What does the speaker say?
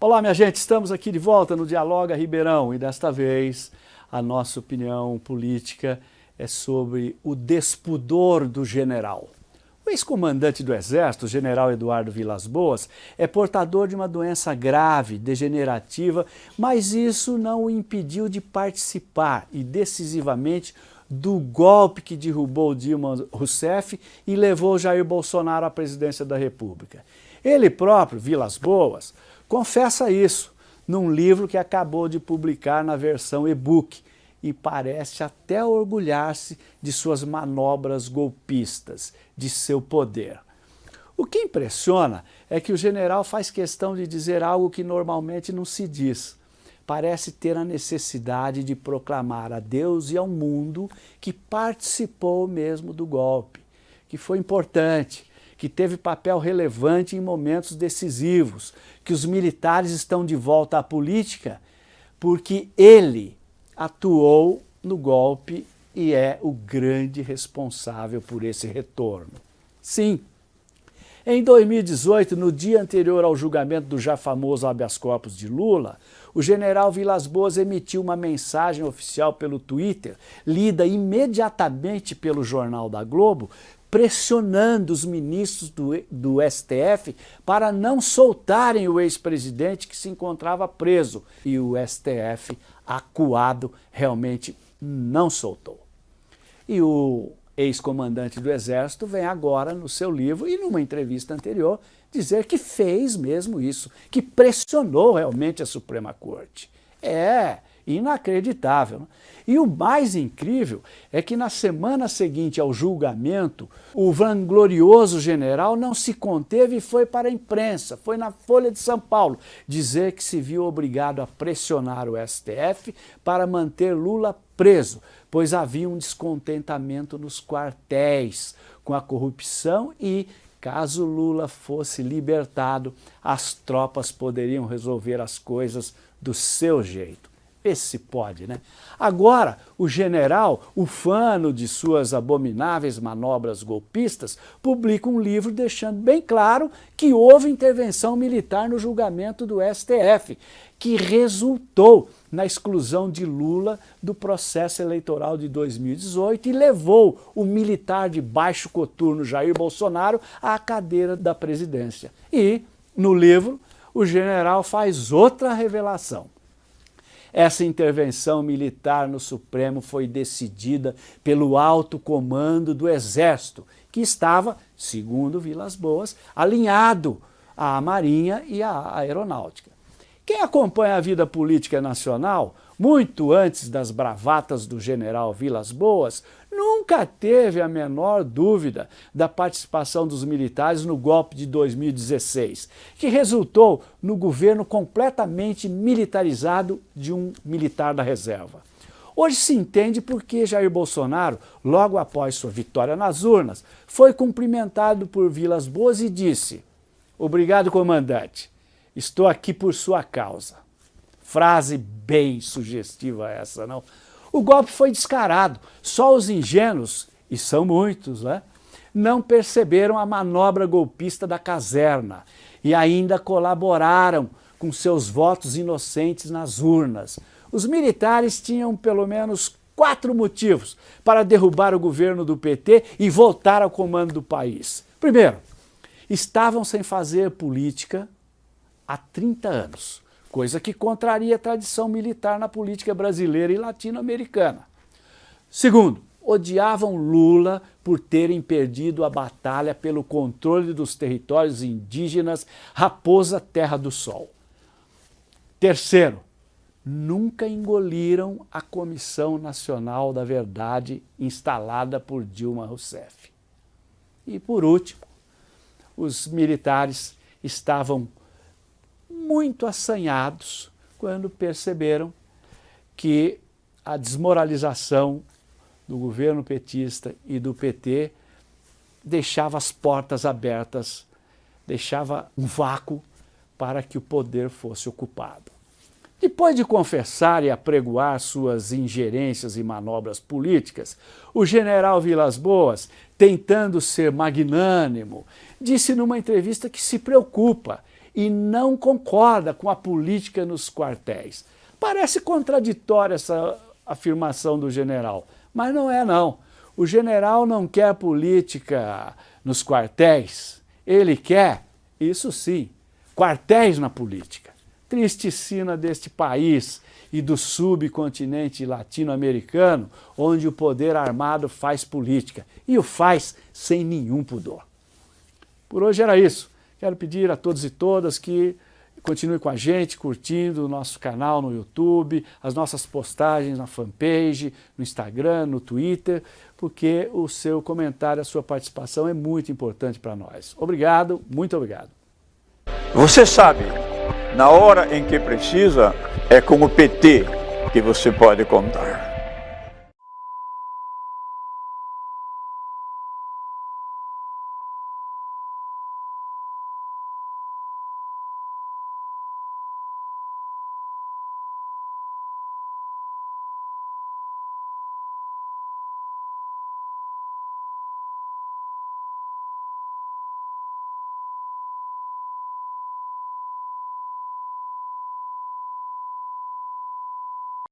Olá, minha gente, estamos aqui de volta no Dialoga Ribeirão e desta vez a nossa opinião política é sobre o despudor do general. O ex-comandante do Exército, general Eduardo Vilas Boas, é portador de uma doença grave, degenerativa, mas isso não o impediu de participar e decisivamente do golpe que derrubou Dilma Rousseff e levou Jair Bolsonaro à presidência da República. Ele próprio, Vilas Boas, confessa isso num livro que acabou de publicar na versão e-book e parece até orgulhar-se de suas manobras golpistas, de seu poder. O que impressiona é que o general faz questão de dizer algo que normalmente não se diz. Parece ter a necessidade de proclamar a Deus e ao mundo que participou mesmo do golpe, que foi importante, que teve papel relevante em momentos decisivos, que os militares estão de volta à política porque ele atuou no golpe e é o grande responsável por esse retorno. Sim, em 2018, no dia anterior ao julgamento do já famoso habeas corpus de Lula, o general Vilas Boas emitiu uma mensagem oficial pelo Twitter, lida imediatamente pelo Jornal da Globo, pressionando os ministros do, do STF para não soltarem o ex-presidente que se encontrava preso. E o STF, acuado, realmente não soltou. E o ex-comandante do Exército vem agora no seu livro e numa entrevista anterior dizer que fez mesmo isso, que pressionou realmente a Suprema Corte. É, inacreditável. E o mais incrível é que na semana seguinte ao julgamento, o vanglorioso general não se conteve e foi para a imprensa, foi na Folha de São Paulo, dizer que se viu obrigado a pressionar o STF para manter Lula preso, pois havia um descontentamento nos quartéis com a corrupção e Caso Lula fosse libertado, as tropas poderiam resolver as coisas do seu jeito. Vê se pode, né? Agora, o general, ufano de suas abomináveis manobras golpistas, publica um livro deixando bem claro que houve intervenção militar no julgamento do STF, que resultou na exclusão de Lula do processo eleitoral de 2018 e levou o militar de baixo coturno Jair Bolsonaro à cadeira da presidência. E, no livro, o general faz outra revelação. Essa intervenção militar no Supremo foi decidida pelo alto comando do Exército, que estava, segundo Vilas Boas, alinhado à Marinha e à Aeronáutica. Quem acompanha a vida política nacional, muito antes das bravatas do general Vilas Boas, nunca teve a menor dúvida da participação dos militares no golpe de 2016, que resultou no governo completamente militarizado de um militar da reserva. Hoje se entende por que Jair Bolsonaro, logo após sua vitória nas urnas, foi cumprimentado por Vilas Boas e disse Obrigado, comandante. Estou aqui por sua causa. Frase bem sugestiva essa, não? O golpe foi descarado, só os ingênuos, e são muitos, né, não perceberam a manobra golpista da caserna e ainda colaboraram com seus votos inocentes nas urnas. Os militares tinham pelo menos quatro motivos para derrubar o governo do PT e voltar ao comando do país. Primeiro, estavam sem fazer política há 30 anos coisa que contraria a tradição militar na política brasileira e latino-americana. Segundo, odiavam Lula por terem perdido a batalha pelo controle dos territórios indígenas Raposa Terra do Sol. Terceiro, nunca engoliram a Comissão Nacional da Verdade instalada por Dilma Rousseff. E por último, os militares estavam muito assanhados quando perceberam que a desmoralização do governo petista e do PT deixava as portas abertas, deixava um vácuo para que o poder fosse ocupado. Depois de confessar e apregoar suas ingerências e manobras políticas, o general Vilas Boas, tentando ser magnânimo, disse numa entrevista que se preocupa e não concorda com a política nos quartéis. Parece contraditória essa afirmação do general, mas não é não. O general não quer política nos quartéis, ele quer, isso sim, quartéis na política. Triste sina deste país e do subcontinente latino-americano, onde o poder armado faz política, e o faz sem nenhum pudor. Por hoje era isso. Quero pedir a todos e todas que continue com a gente, curtindo o nosso canal no YouTube, as nossas postagens na fanpage, no Instagram, no Twitter, porque o seu comentário, a sua participação é muito importante para nós. Obrigado, muito obrigado. Você sabe, na hora em que precisa, é com o PT que você pode contar.